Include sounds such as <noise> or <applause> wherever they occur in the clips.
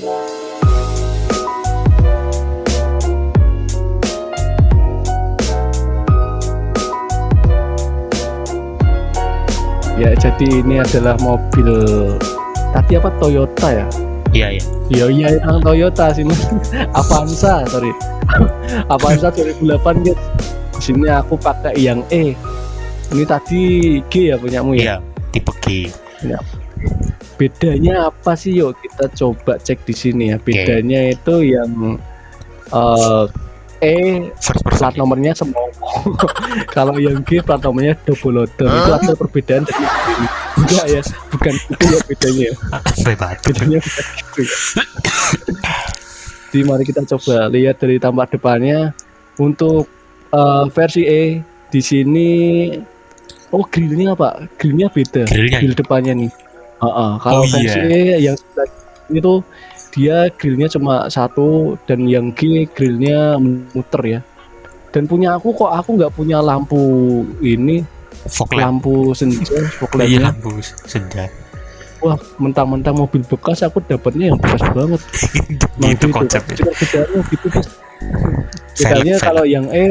Ya, jadi ini adalah mobil tadi apa Toyota ya? Iya iya. Iya iya yang Toyota sini <laughs> Avanza sorry <laughs> Avanza 2008 guys. Di sini aku pakai yang E. Ini tadi G ya punyamu ya? Iya, tipe G. Bedanya apa sih yuk kita coba cek di sini ya. Bedanya itu yang eh, E First plat nomornya semua. <laughs> Kalau yang G plat nomornya double loader. Itu ada perbedaan dari ini. Enggak ya, bukan itu ya bedanya. ya. Bedanya bukan gitu jadi mari kita coba lihat dari tampak depannya untuk eh, versi E di sini oh grillnya apa grillnya beda Grillnya grill depannya nih Heeh, kalau Oh, iya. versi E yang tuh dia grillnya cuma satu dan yang G grillnya muter ya dan punya aku kok aku nggak punya lampu ini fog lamp. lampu senja <laughs> fog Iya, lampu senja. wah mentang-mentang mobil bekas aku dapatnya yang bekas banget Nah, <laughs> itu gitu, konsepnya. Cuma bedanya gitu guys. Velg, Bedanya velg. kalau yang E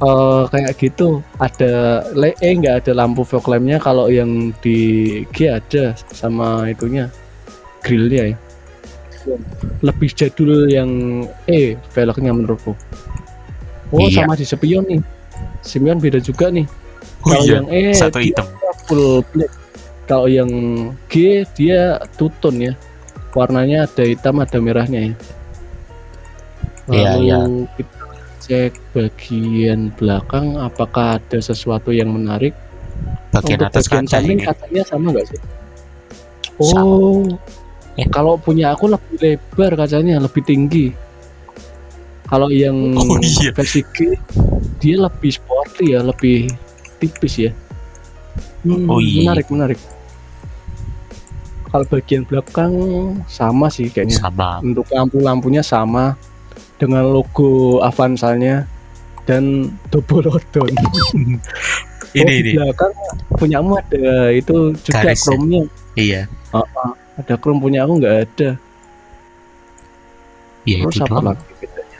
eh, kayak gitu ada le E nggak ada lampu fog lampnya kalau yang di G ada sama itunya grillnya ya. Lebih jadul yang E velgnya menurutku. Oh Iya. sama di spion nih. Spion beda juga nih. Oh Kalau iya, yang E satu hitam. full black. Kalau yang G dia two-tone ya. Warnanya ada hitam ada merahnya ya. Iya, Lalu iya. kita cek bagian belakang apakah ada sesuatu yang menarik. Bagian Untuk atas bagian kaca samping ini. katanya sama nggak sih? Sama. Oh, Eh. kalau punya aku lebih lebar kacanya, lebih tinggi. Kalau yang Oh, iya. versi G dia lebih sporty ya, lebih tipis ya. Hmm, Oh, iya. Menarik, menarik. Kalau bagian belakang sama sih kayaknya. Sama. Untuk lampu-lampunya sama dengan logo Avanza-nya dan double odon. <laughs> Ini oh, di ini. belakang punyamu ada itu juga Garis ya? chrome-nya. Iya. Ada chrome punya aku nggak ada. Iya Terus itu apa doang. lagi bedanya?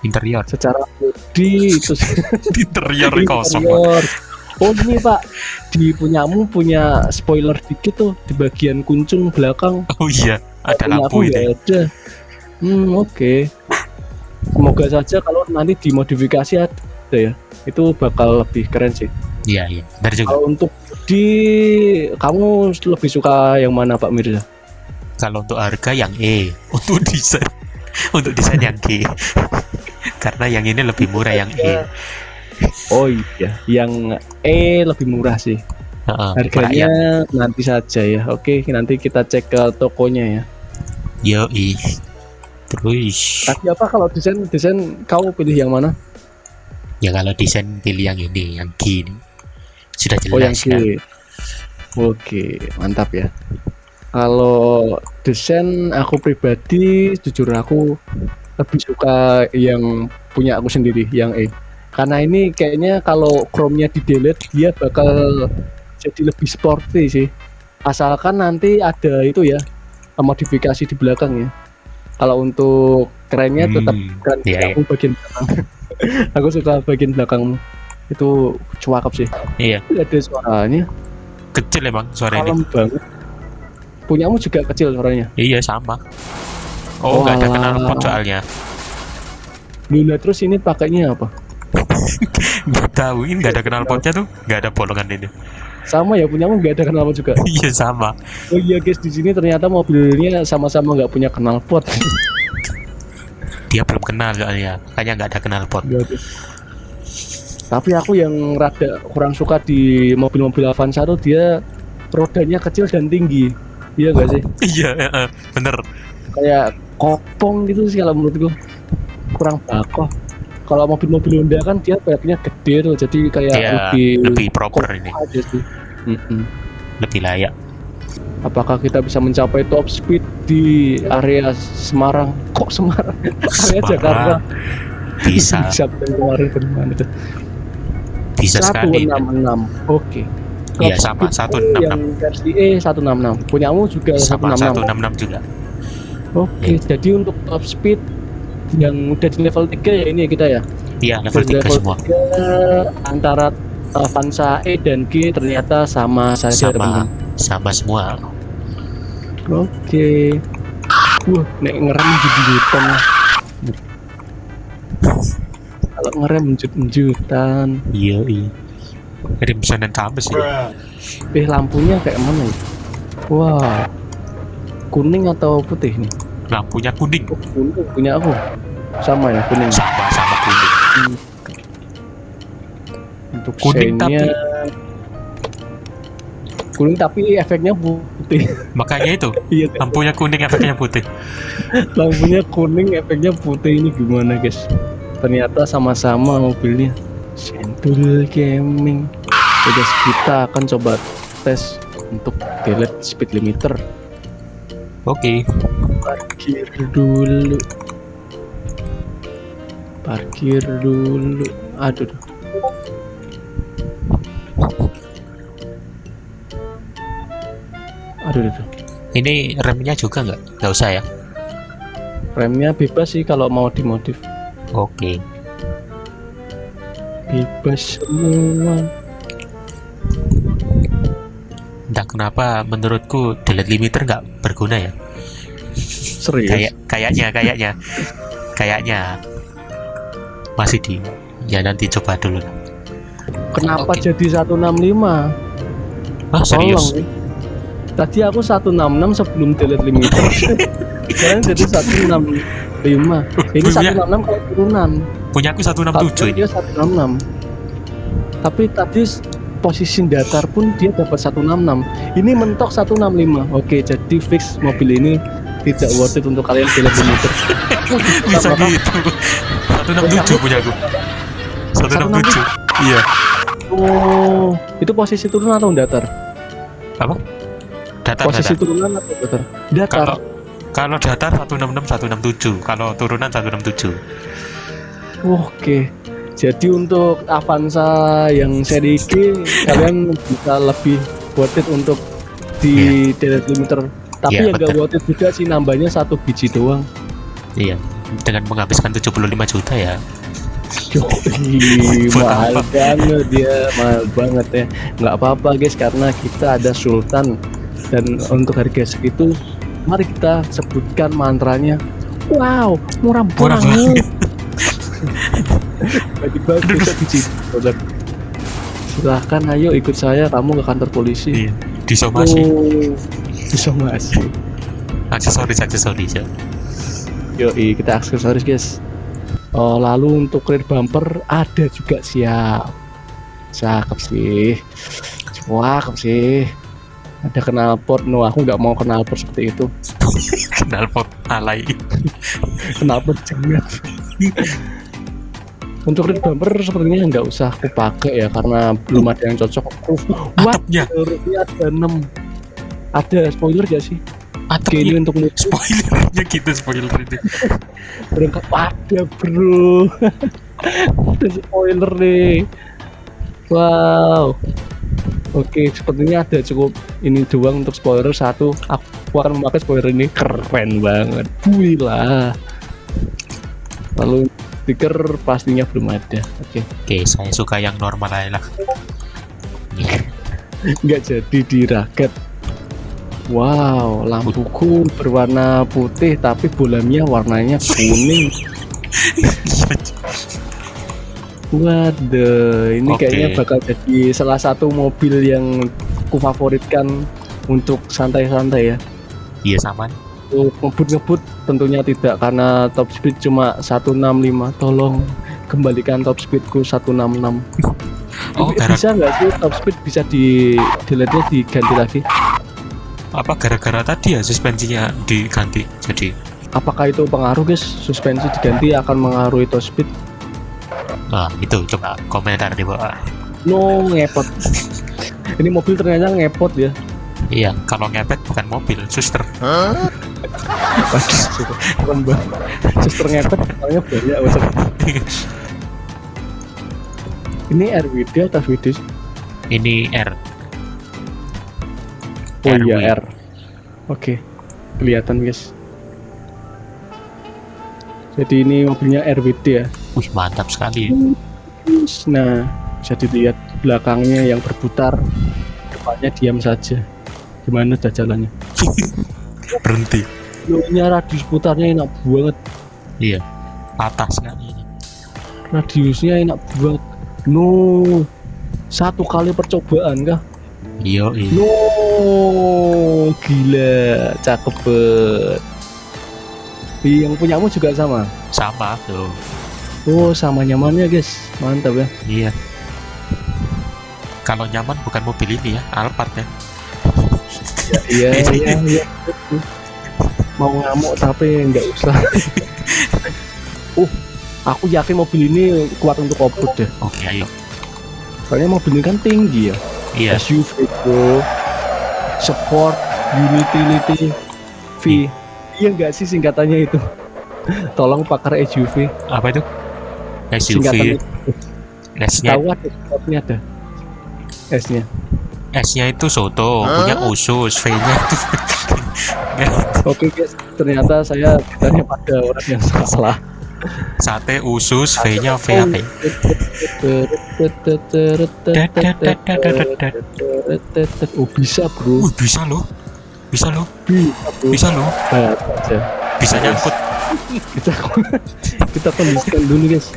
Interior. Secara body itu sih. <laughs> Interior kosong. Interior. Oh ini pak, di punyamu punya spoiler dikit tuh di bagian kuncung belakang. Oh iya, ada lampu ini. ada. Hmm oke. Semoga saja kalau nanti dimodifikasi ada ya, itu bakal lebih keren sih. Iya iya. Benar juga. Kalau untuk di kamu lebih suka yang mana Pak Mirza? Kalau untuk harga yang E, <laughs> untuk desain untuk desain yang G. <laughs> Karena yang ini lebih murah yang E. Oh iya, yang E lebih murah sih. Heeh, Harganya merakyat. nanti saja ya. Oke, nanti kita cek ke tokonya ya. Yoi. Terus Tapi apa kalau desain desain kamu pilih yang mana? ya kalau desain pilih yang ini, yang G ini. Sudah Oh yang jelas kan? Oke, mantap ya. Kalau desain aku pribadi jujur aku lebih suka yang punya aku sendiri yang E. Karena ini kayaknya kalau chrome-nya di delete dia bakal jadi lebih sporty sih. Asalkan nanti ada itu ya modifikasi di belakang ya. Kalau untuk kerennya tetap Hmm, keren iya. aku bagian belakang. <laughs> aku suka bagian belakang itu cakep sih. Iya, ada suaranya kecil emang suara ini. kalem banget punyamu juga kecil suaranya Iya sama. Oh, nggak ada Walah. knalpot soalnya. Luna terus ini pakainya apa <laughs> Nggak tahu ini nggak ada knalpotnya tuh, nggak ada bolongan ini. Sama ya punyamu nggak ada knalpot juga <laughs> Iya sama. oh iya guys di sini ternyata mobilnya sama-sama nggak punya knalpot Dia belum kenal soalnya, makanya nggak ada knalpot. Ada. tapi aku yang rada kurang suka di mobil-mobil Avanza tuh dia rodanya kecil dan tinggi iya gak sih <laughs> Iya, heeh, bener. kayak kopong gitu sih kalau menurutku kurang bakoh kalau mobil-mobil Honda kan dia kayaknya gede tuh jadi kayak Dia lebih lebih proper ini, aja sih. Mm-mm. lebih layak. apakah kita bisa mencapai top speed di area Semarang? Kok Semarang? <laughs> Area Semarang. Jakarta. Bisa, bisa kemarin ke mana tuh? Bisa sekali. 166 oke. Iya, Top sama, speed 166. yang versi E 166 punyamu juga Sama 166 166 juga. Oke, jadi untuk top speed yang udah di level 3 ya ini ya kita ya. Iya, level Di 3 semua. 3 antara Avanza E dan G ternyata sama saja Sama teman-teman. sama semua. Oke. Wah, nek ngerem jut-jutan. Kalau ngerem jut-jutan. Iya, iya. Crimson dan tambah sih. Eh lampunya kayak mana ya? Wah. Kuning atau putih nih? Lampunya kuning. Oh, kuning punya aku. Sama ya kuning. Sama sama kuning. Untuk Kuning shine-nya kuning tapi efeknya putih. <laughs> Makanya itu Iya, lampunya kuning efeknya putih. lampunya kuning, efeknya putih ini gimana guys? Ternyata sama-sama mobilnya. Sentul Gaming. Ya guys, kita akan coba tes untuk delete speed limiter. Oke. Parkir dulu. Parkir dulu. Aduh. duh. Aduh, aduh. Ini remnya juga nggak? Nggak usah ya. Remnya bebas sih kalau mau dimodif. Oke. Bebas semua. Entah kenapa menurutku delete limiter nggak berguna ya. Serius. Kayak kayaknya kayaknya kayaknya masih di ya nanti coba dulu. Kenapa Oke. jadi 165? Ah serius? Tolong. Tadi aku 166 sebelum delete limiter. <laughs> Sekarang jadi 165. Ini Punya- 166 kalau turunan. Punya aku 167 Harusnya ini. dia 166. Tapi tadi posisi datar pun dia dapat 166. Ini mentok 165. Oke, jadi fix mobil ini tidak worth it untuk kalian delete limiter. <laughs> Bisa gitu. 167 punya aku. 167. Iya. Oh, itu posisi turunan atau datar? Apa? Datar Posisi datar. turunan atau datar? Datar. Kalau kalau datar 166 167, kalau turunan 167. Oke. Jadi untuk Avanza yang seri G kalian bisa lebih worth it untuk di delete limiter. Tapi Iya, yang gak worth it juga sih nambahnya satu biji doang. Iya. Dengan menghabiskan 75 juta ya. Yoi, <laughs> mahal banget dia, mahal banget ya. Nggak apa-apa guys karena kita ada Sultan dan untuk harga segitu mari kita sebutkan mantranya. Wow, murah Murah banget. <laughs> Biji dolar. Silahkan ayo ikut saya kamu ke kantor polisi. Iya. Disomasi. Oh, disomasi. Aksesoris aksesoris ya. Yoi, kita aksesoris guys. Oh, lalu untuk rear bumper ada juga siap. Cakep sih. Cakep sih. Ada knalpot. No, aku nggak mau knalpot seperti itu. <laughs> Kenal pot alay. Knalpot jangan. untuk rear bumper sepertinya nggak usah aku pakai ya karena belum ada yang cocok. What? Atapnya, ada 6 ada spoiler gak sih? Oke, ini untuk Spoilernya gitu spoiler ini. berangkat ada bro. Ada spoiler nih. Wow. Oke sepertinya ada cukup ini doang untuk spoiler. Satu aku akan memakai spoiler ini. Keren banget. Wih lah. Lalu stiker pastinya belum ada. Oke. Oke, saya suka yang normal aja lah. Nggak jadi diraket Wow, lampuku berwarna putih tapi bolamnya warnanya kuning. Waduh, ini Oke. kayaknya bakal jadi salah satu mobil yang ku favoritkan untuk santai-santai ya. Iya sama. Untuk ngebut-ngebut tentunya tidak karena top speed cuma 165. Tolong kembalikan top speedku 166. Oh, bisa nggak sih top speed bisa di delete diganti lagi? Apa gara-gara tadi ya suspensinya diganti. Jadi Apakah itu pengaruh guys? Suspensi diganti akan mengaruhi top speed? nah itu coba komentar di bawah. No ngepot. <laughs> Ini mobil ternyata ngepot ya. Iya, kalau ngepet bukan mobil, suster. Banget. Suster ngepet orangnya banyak. Ini RWD atau VD? Ini R. Oh RW. iya R. Oke, kelihatan guys. Jadi ini mobilnya RWD ya. Wih, mantap sekali. Nah, bisa dilihat belakangnya yang berputar, depannya diam saja. Gimana dah jalannya? <laughs> Berhenti. Loh, radius putarnya enak banget. Iya. Patah sekali ini. Radiusnya enak banget. No, satu kali percobaan kah? Iya, iya. No, gila, cakep banget. Yang punyamu juga sama. Sama tuh. Oh, sama nyamannya guys, mantap ya. Iya. Kalau nyaman bukan mobil ini ya, Alphard ya. Iya, <laughs> iya, iya. Mau ngamuk tapi nggak usah. <laughs> uh, aku yakin mobil ini kuat untuk off-road deh. Oke, ayo. Soalnya mobil ini kan tinggi ya. Iya. SUV bro, sport, utility, V. Iya nggak sih singkatannya itu? Tolong pakar SUV. Apa itu? SUV. S-nya Tahu ada. S-nya. S-nya itu soto, punya usus, V-nya itu Oke guys, ternyata saya ditanya pada orang yang salah. Sate usus, V-nya VAP. Oh bisa bro, Uh, bisa loh. Bisa loh. bisa bro. Bisa loh. Bisa nyangkut. Kita kita kondisikan dulu guys.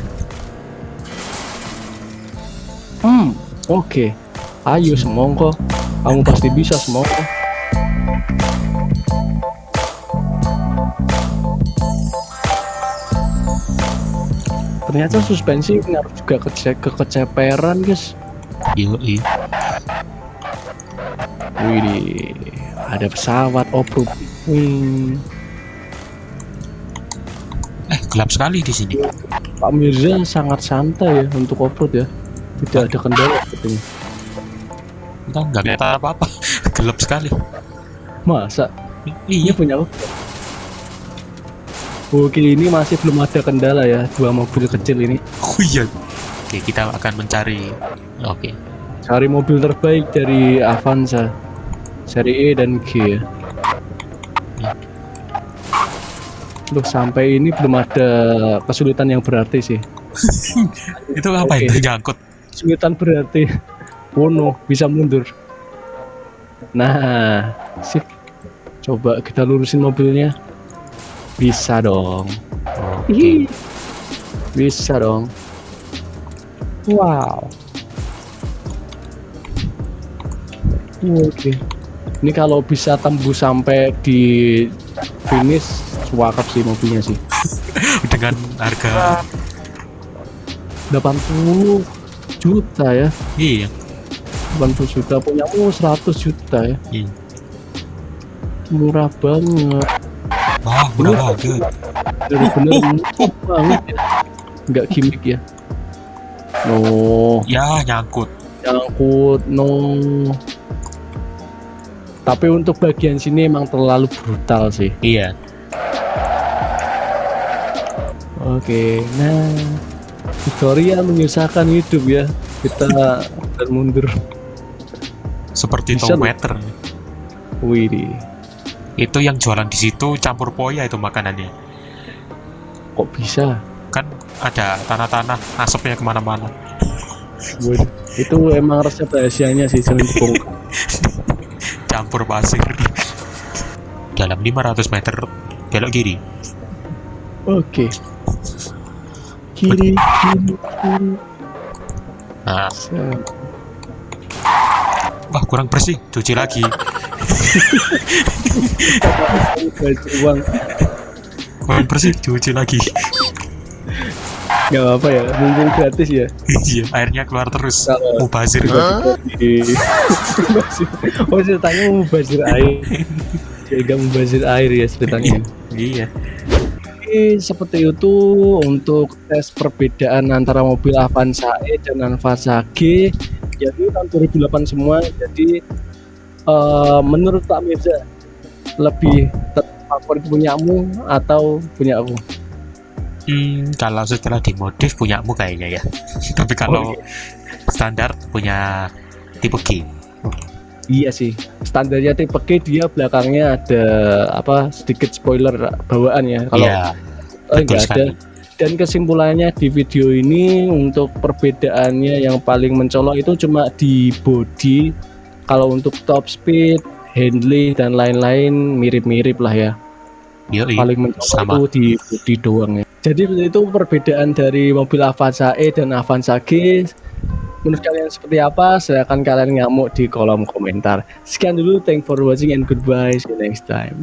Hmm, oke. Ayo semongko, kamu pasti bisa semongko. Ternyata suspensi ngaruh juga ke kekeceperan guys. Yoi. Wih, ada pesawat off-road. Wih, Eh, gelap sekali di sini. Pak Mirza sangat santai ya untuk off-road ya. Tidak ada kendala sepertinya. Kita nggak kelihatan apa-apa. <laughs> gelap sekali. Masa? Iya. Punya aku. Oke, ini masih belum ada kendala ya dua mobil kecil ini. Oh iya. Oke, kita akan mencari. Oke. Cari mobil terbaik dari Avanza seri E dan G ya. Ya. Loh, sampai ini belum ada kesulitan yang berarti sih. <laughs> Itu apa itu nyangkut? Kesulitan berarti Wono bisa mundur. Nah, sip. Coba kita lurusin mobilnya. Bisa dong. Oke. Ih, Bisa dong. Wow. Oke. Ini kalau bisa tembus sampai di finish, suakap sih mobilnya sih. <laughs> Dengan harga 80 juta ya. iya. 80 juta punyamu 100 juta ya. Iya. Murah banget. Banget. Bener-bener murah banget ya. Nggak gimmick ya. No. Ya, nyangkut. nyangkut no tapi untuk bagian sini emang terlalu brutal sih Iya. oke nah tutorial menyusahkan hidup ya kita <laughs> dan mundur Seperti loh. tomater. wih Itu yang jualan di situ campur poya itu makanannya. kok bisa Kan ada tanah-tanah asapnya ke mana-mana. Itu emang resep rahasianya sih sering dibongkar <laughs> Campur pasir. Dalam 500 meter belok kiri. oke kiri kiri kiri Nah, wah kurang bersih, cuci lagi. Uang Kurang bersih, cuci lagi. nggak apa ya mumpung gratis ya Iya, airnya keluar terus. Kalau- Mubazir. Di- oh ceritanya mau bazir air Jaga membazir air ya ceritanya Iya. Oke, seperti itu untuk tes perbedaan antara mobil Avanza E dan Avanza G jadi tahun 2008 semua jadi eh, menurut Pak Mirza lebih favorit punyamu atau punya aku Hmm, kalau setelah dimodif punyamu kayaknya ya. <laughs> Tapi kalau Oh, standar punya tipe G. iya sih standarnya tipe G dia belakangnya ada apa sedikit spoiler bawaan ya kalau Iya. Oh, enggak ada. Dan kesimpulannya di video ini untuk perbedaannya yang paling mencolok itu cuma di body. Kalau untuk top speed, handling dan lain-lain mirip-mirip lah ya. Yoi, Paling mencolok sama. itu di body doang ya. Jadi itu perbedaan dari mobil Avanza E dan Avanza G. Menurut kalian seperti apa? Silahkan kalian ngamuk di kolom komentar. Sekian dulu, thank for watching and goodbye. See you next time.